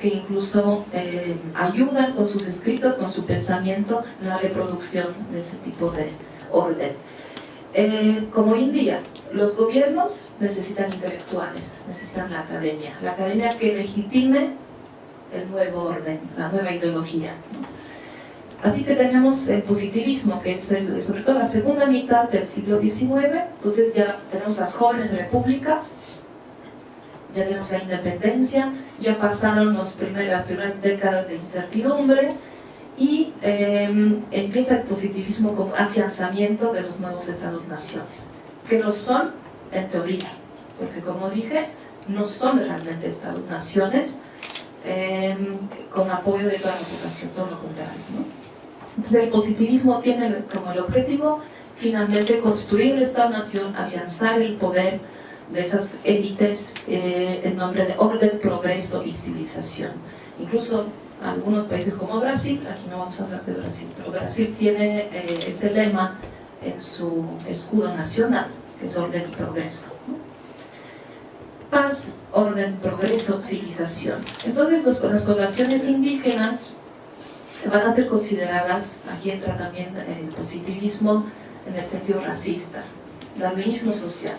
que incluso eh, ayudan con sus escritos, con su pensamiento, en la reproducción de ese tipo de orden. Eh, como India, los gobiernos necesitan intelectuales, necesitan la academia, la academia que legitime el nuevo orden, la nueva ideología. Así que tenemos el positivismo, que es sobre todo la segunda mitad del siglo XIX, entonces ya tenemos las jóvenes repúblicas, ya tenemos la independencia, ya pasaron las primeras décadas de incertidumbre y em, empieza el positivismo como afianzamiento de los nuevos estados-naciones, que lo son en teoría, porque como dije, no son realmente estados-naciones em, con apoyo de toda la población, todo lo contrario. Entonces el positivismo tiene como el objetivo finalmente construir el Estado-Nación, afianzar el poder de esas élites eh, en nombre de orden, progreso y civilización. Incluso algunos países como Brasil, aquí no vamos a hablar de Brasil, pero Brasil tiene eh, ese lema en su escudo nacional, que es orden y progreso. Paz, orden, progreso, civilización. Entonces las poblaciones indígenas van a ser consideradas, aquí entra también el positivismo en el sentido racista, darwinismo social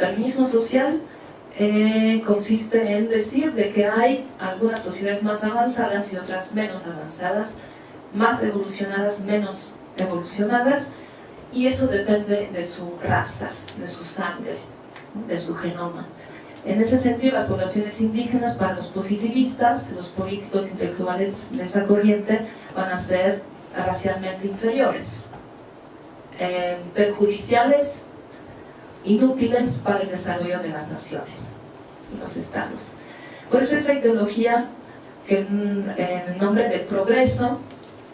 darwinismo social eh, consiste en decir de que hay algunas sociedades más avanzadas y otras menos avanzadas, más evolucionadas, menos evolucionadas, y eso depende de su raza, de su sangre, de su genoma. En ese sentido, las poblaciones indígenas, para los positivistas, los políticos intelectuales de esa corriente, van a ser racialmente inferiores, eh, perjudiciales inútiles para el desarrollo de las naciones y los estados. Por eso esa ideología que en, nombre del progreso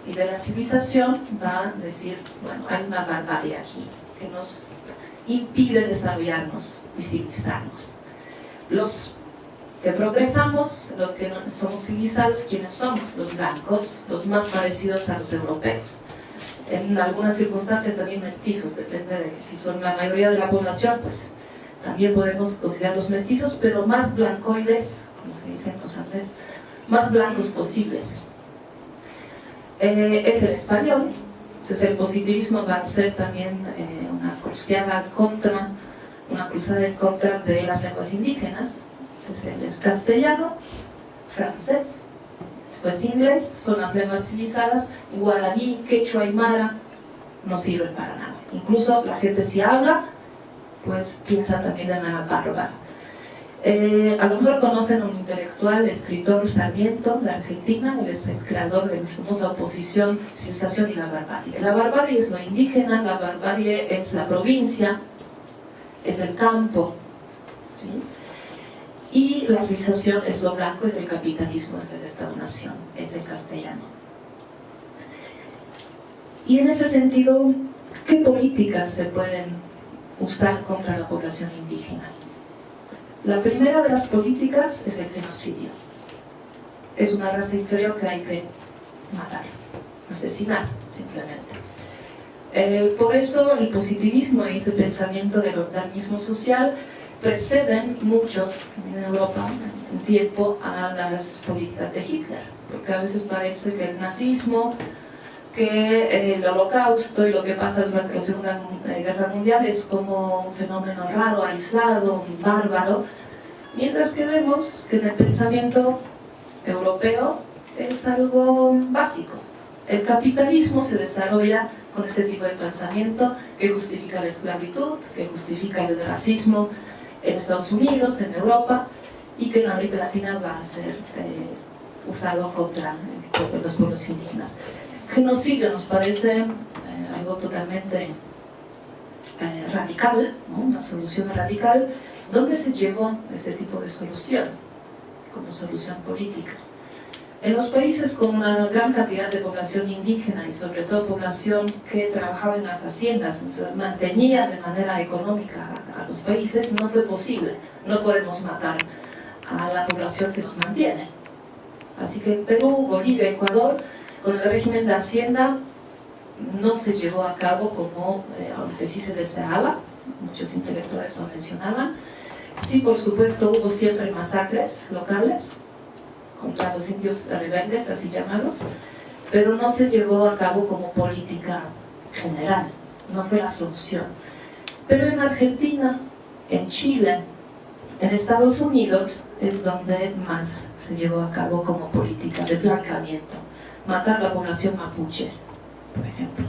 y de la civilización va a decir, bueno, hay una barbarie aquí que nos impide desarrollarnos y civilizarnos. Los que progresamos, los que somos civilizados, ¿quiénes somos? Los blancos, los más parecidos a los europeos en algunas circunstancias también mestizos, depende de si son la mayoría de la población, pues también podemos considerarlos mestizos, pero más blancoides, como se dice en los Andes, más blancos posibles. Eh, es el español, entonces el positivismo va a ser también eh, una cruzada contra, una cruzada en contra de las lenguas indígenas, entonces él es castellano, francés, pues inglés, son las lenguas civilizadas, guaraní, quechua y mara no sirven para nada. Incluso la gente si habla, pues piensa también en la bárbara. Eh, a lo mejor conocen a un intelectual, escritor Sarmiento, de Argentina, el creador de la famosa oposición, civilización y la barbarie. La barbarie es lo indígena, la barbarie es la provincia, es el campo, ¿sí? Y la civilización es lo blanco, es el capitalismo, es el Estado-Nación, es el castellano. Y en ese sentido, ¿qué políticas se pueden usar contra la población indígena? La primera de las políticas es el genocidio. Es una raza inferior que hay que matar, asesinar, simplemente. Eh, por eso el positivismo y ese pensamiento del organismo social preceden mucho en Europa en tiempo a las políticas de Hitler, porque a veces parece que el nazismo, que el holocausto y lo que pasa durante la Segunda Guerra Mundial es como un fenómeno raro, aislado, bárbaro, mientras que vemos que en el pensamiento europeo es algo básico. El capitalismo se desarrolla con ese tipo de pensamiento que justifica la esclavitud, que justifica el racismo, en Estados Unidos, en Europa, y que en América Latina va a ser eh, usado contra eh, los pueblos indígenas. Genocidio nos parece eh, algo totalmente radical, una solución radical. ¿Dónde se llegó ese tipo de solución? Como solución política. En los países con una gran cantidad de población indígena y sobre todo población que trabajaba en las haciendas, mantenía de manera económica a los países, no fue posible. No podemos matar a la población que nos mantiene. Así que Perú, Bolivia, Ecuador, con el régimen de hacienda no se llevó a cabo como, eh, aunque sí se deseaba, muchos intelectuales lo mencionaban. Sí, por supuesto, hubo siempre masacres locales, contra los indios rebeldes, así llamados, pero no se llevó a cabo como política general, no fue la solución. Pero en Argentina, en Chile, en Estados Unidos es donde más se llevó a cabo como política de blancamiento, matar la población mapuche, por ejemplo.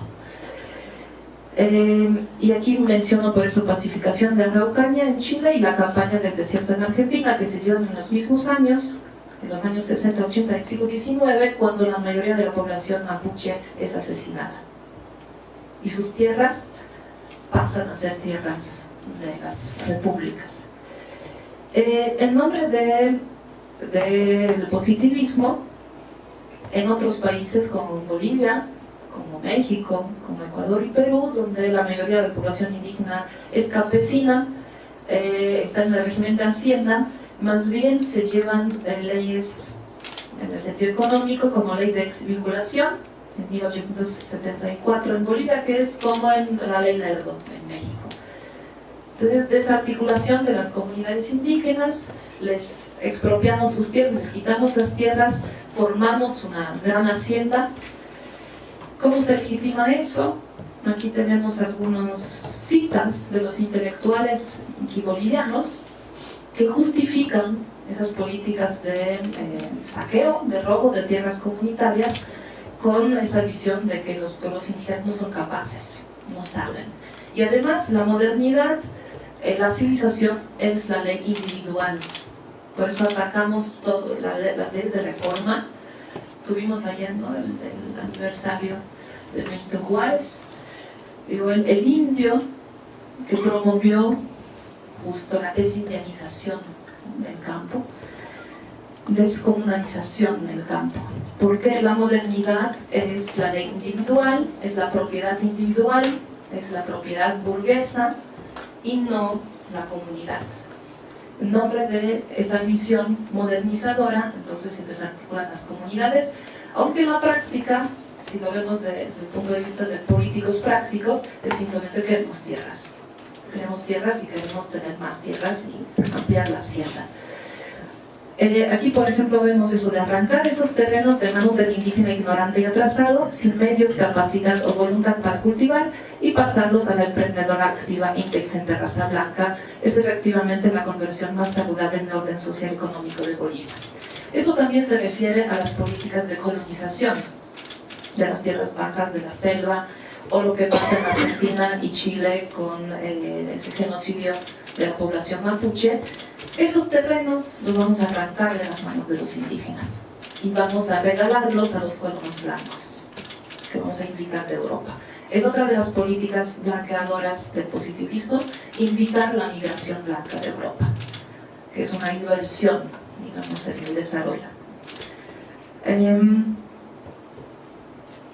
Eh, y aquí menciono por eso pacificación de Araucaña en Chile y la campaña del desierto en Argentina, que se dio en los mismos años, en los años 60, 80 del siglo XIX, cuando la mayoría de la población mapuche es asesinada. Y sus tierras pasan a ser tierras de las repúblicas. Eh, en nombre del de, positivismo, en otros países como Bolivia, como México, como Ecuador y Perú, donde la mayoría de la población indígena es campesina, eh, está en el régimen de Hacienda, más bien se llevan leyes en el sentido económico como ley de exvinculación en 1874 en Bolivia, que es como en la ley Lerdo en México. Entonces, desarticulación de las comunidades indígenas, les expropiamos sus tierras, les quitamos las tierras, formamos una gran hacienda ¿Cómo se legitima eso? Aquí tenemos algunas citas de los intelectuales bolivianos que justifican esas políticas de eh, saqueo, de robo de tierras comunitarias con esa visión de que los pueblos indígenas no son capaces, no saben. Y además la modernidad, eh, la civilización es la ley individual. Por eso atacamos todo, las leyes de reforma, tuvimos ayer el, aniversario de Benito Juárez, digo, el, indio que promovió justo la desindianización del campo, descomunalización del campo, porque la modernidad es la ley individual, es la propiedad individual, es la propiedad burguesa y no la comunidad en nombre de esa visión modernizadora, entonces se desarticulan las comunidades, aunque en la práctica, si lo vemos desde el punto de vista de políticos prácticos, es simplemente queremos tierras. Queremos tierras y queremos tener más tierras y ampliar la hacienda. Eh, aquí, por ejemplo, vemos eso de arrancar esos terrenos de manos del indígena ignorante y atrasado, sin medios, capacidad o voluntad para cultivar, y pasarlos a la emprendedora activa, inteligente raza blanca, es efectivamente la conversión más saludable en el orden social y económico de Bolivia. Eso también se refiere a las políticas de colonización de las tierras bajas, de la selva, o lo que pasa en Argentina y Chile con eh, ese genocidio de la población mapuche, esos terrenos los vamos a arrancar de las manos de los indígenas y vamos a regalarlos a los colonos blancos que vamos a invitar de Europa. Es otra de las políticas blanqueadoras del positivismo, invitar la migración blanca de Europa, que es una inversión, digamos, en el desarrollo. Em,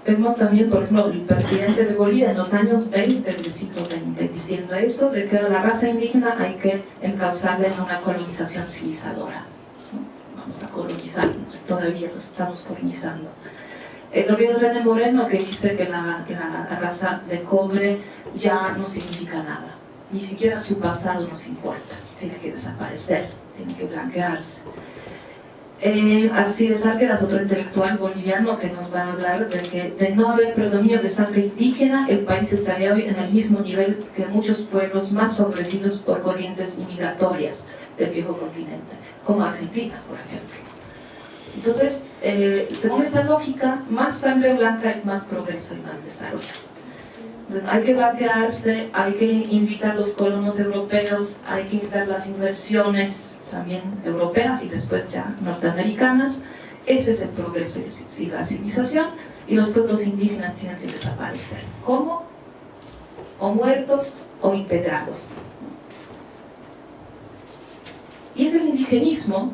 Vemos también, por ejemplo, el presidente de Bolivia en los años 20 del siglo XX diciendo eso, de que la raza indígena hay que encauzarla en una colonización civilizadora. Vamos a colonizarnos, todavía los estamos colonizando. El gobierno René Moreno que dice que la raza de cobre ya no significa nada, ni siquiera su pasado nos importa, tiene que desaparecer, tiene que blanquearse. Eh, Alcides Arqueras, otro intelectual boliviano que nos va a hablar de que de no haber predominio de sangre indígena, el país estaría hoy en el mismo nivel que muchos pueblos más favorecidos por corrientes inmigratorias del viejo continente, como Argentina, por ejemplo. Entonces, eh, según esa lógica, más sangre blanca es más progreso y más desarrollo. Hay que blanquearse, hay que invitar a los colonos europeos, hay que invitar las inversiones, también europeas y después ya norteamericanas. Ese es el progreso y la civilización y los pueblos indígenas tienen que desaparecer. ¿Cómo? O muertos o integrados. Y es el indigenismo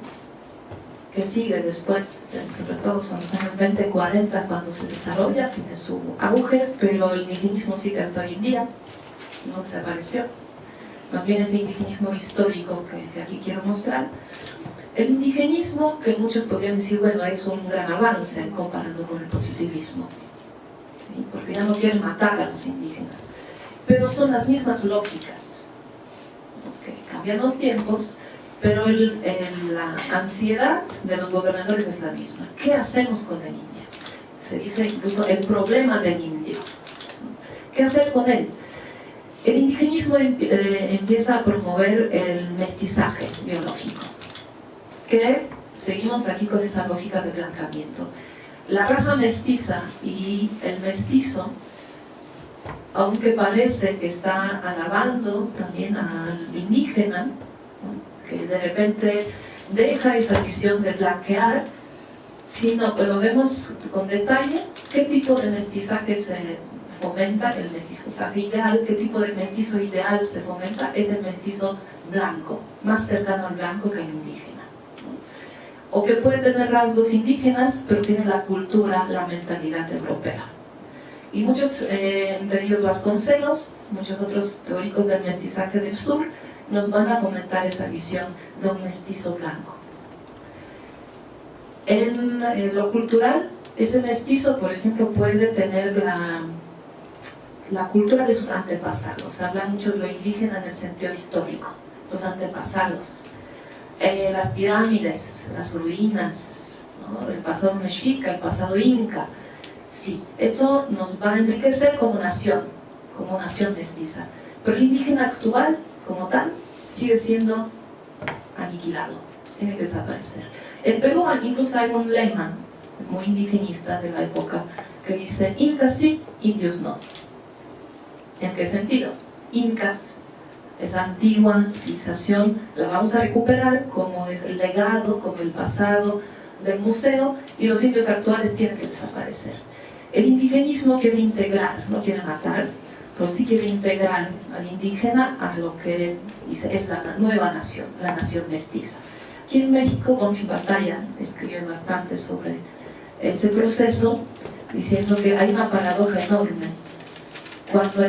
que sigue después, sobre todo son los años 20, 40 cuando se desarrolla, tiene su auge, pero el indigenismo sigue hasta hoy en día, no desapareció más bien ese indigenismo histórico que, aquí quiero mostrar. El indigenismo, que muchos podrían decir, bueno, es un gran avance comparado con el positivismo, porque ya no quieren matar a los indígenas, pero son las mismas lógicas. cambian los tiempos pero la ansiedad de los gobernadores es la misma. ¿Qué hacemos con el indio? Se dice incluso el problema del indio. ¿Qué hacer con él? El indigenismo eh, empieza a promover el mestizaje biológico, que seguimos aquí con esa lógica de blancamiento. La raza mestiza y el mestizo, aunque parece que está alabando también al indígena, que de repente deja esa visión de blanquear, sino que lo vemos con detalle, qué tipo de mestizaje se fomenta, el mestizaje ideal, qué tipo de mestizo ideal se fomenta, es el mestizo blanco, más cercano al blanco que al indígena. O que puede tener rasgos indígenas, pero tiene la cultura, la mentalidad europea. Y muchos, eh, entre ellos Vasconcelos, muchos otros teóricos del mestizaje del sur, nos van a fomentar esa visión de un mestizo blanco. En, lo cultural, ese mestizo, por ejemplo, puede tener la, la cultura de sus antepasados. Habla mucho de lo indígena en el sentido histórico, los antepasados. Eh, las pirámides, las ruinas, el pasado mexica, el pasado inca. Sí, eso nos va a enriquecer como nación, como nación mestiza. Pero el indígena actual como tal sigue siendo aniquilado, tiene que desaparecer. En Perú incluso hay un lema muy indigenista de la época que dice Incas sí, indios no. ¿En qué sentido? Incas, esa antigua civilización, la vamos a recuperar como es el legado, como el pasado del museo y los indios actuales tienen que desaparecer. El indigenismo quiere integrar, no quiere matar, pero sí quiere integrar al indígena a lo que es la nueva nación, la nación mestiza. Aquí en México, Bonfim Batalla escribió bastante sobre ese proceso, diciendo que hay una paradoja enorme. Cuando